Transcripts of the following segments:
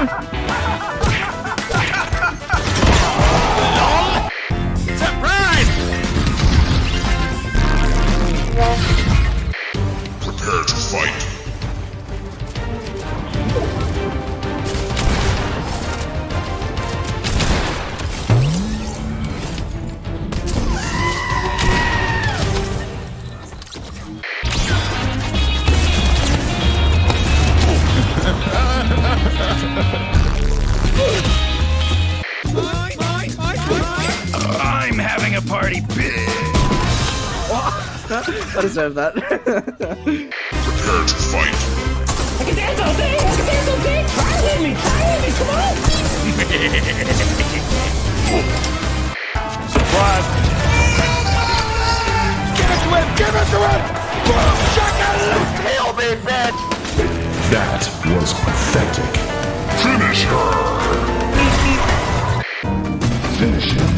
Ha ha ha! I'm having a party big. I deserve that. Prepare to fight. I can dance all day! I can dance all day! Try with me! Try with me! Come on! Surprise! Give it to him! Give it to him! Boom! Shaka! Kill me, bitch! That was pathetic. Finish her. Finish him.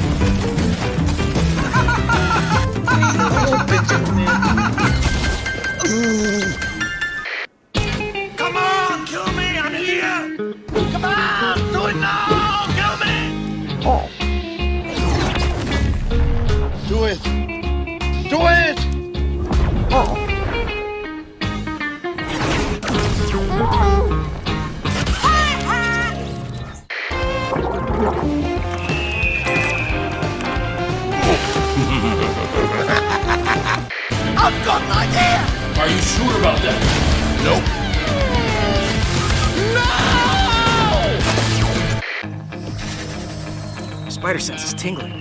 Come on! Kill me! I'm here! Come on! Do it now! Kill me! Do it! Do it! I've got an idea! Are you sure about that? Nope. No! Spider sense is tingling.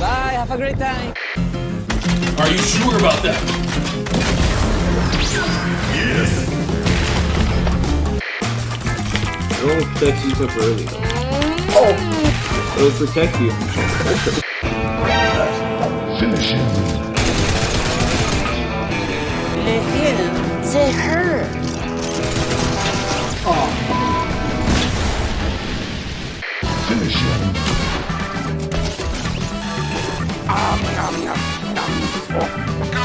Bye, have a great time. Are you sure about that? It won't protect you up early. Oh! It'll protect you. Finish him. Le him, the her. Finish him. A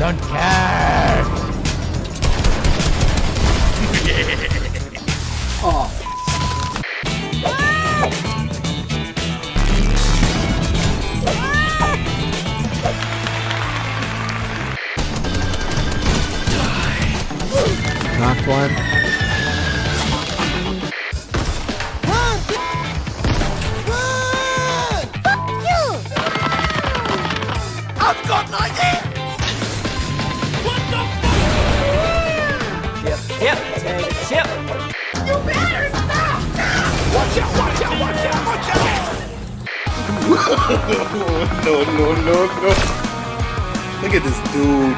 don't care. oh. Knock one. No, no, no, no. Look at this dude.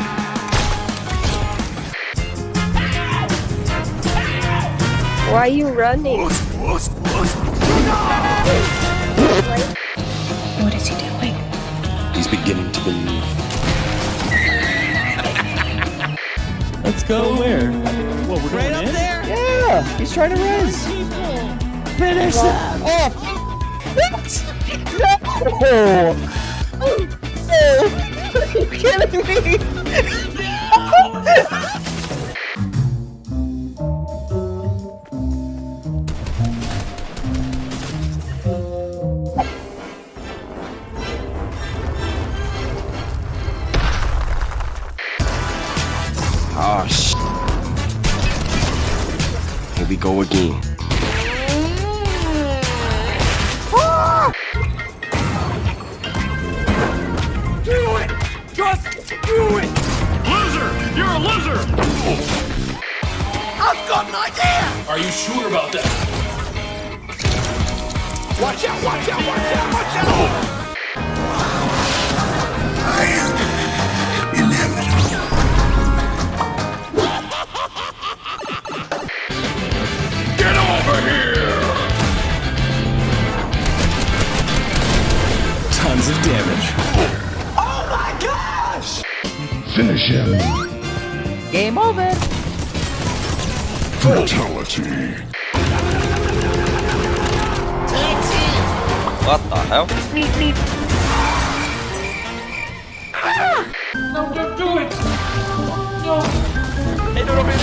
Why are you running? What is he doing? He's beginning to believe. Let's go where? What, we're Right going up in? there. Yeah, he's trying to res. Finish that. Oh! Are you kidding me? Oh, sh. Here we go again. You're a loser! I've got an idea! Are you sure about that? Watch out, watch out, watch out, watch out! I am inevitable. Get over here! Tons of damage. Oh my gosh! Finish him. Game over. Fatality. What the hell? No, don't do it! No! Hej då Robin!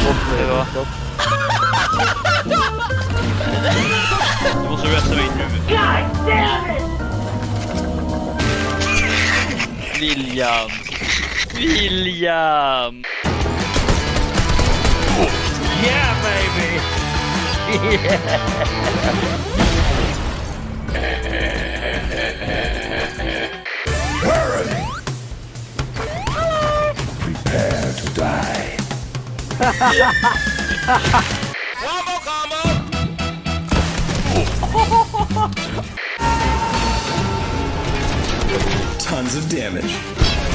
Hej Du måste resta mig nu. God damn it! William! William! Where are they? Prepare to die. Tons of damage.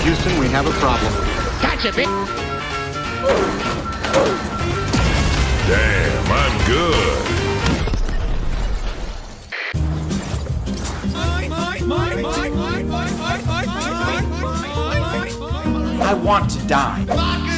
Houston, we have a problem. Damn, I'm good. I want to die.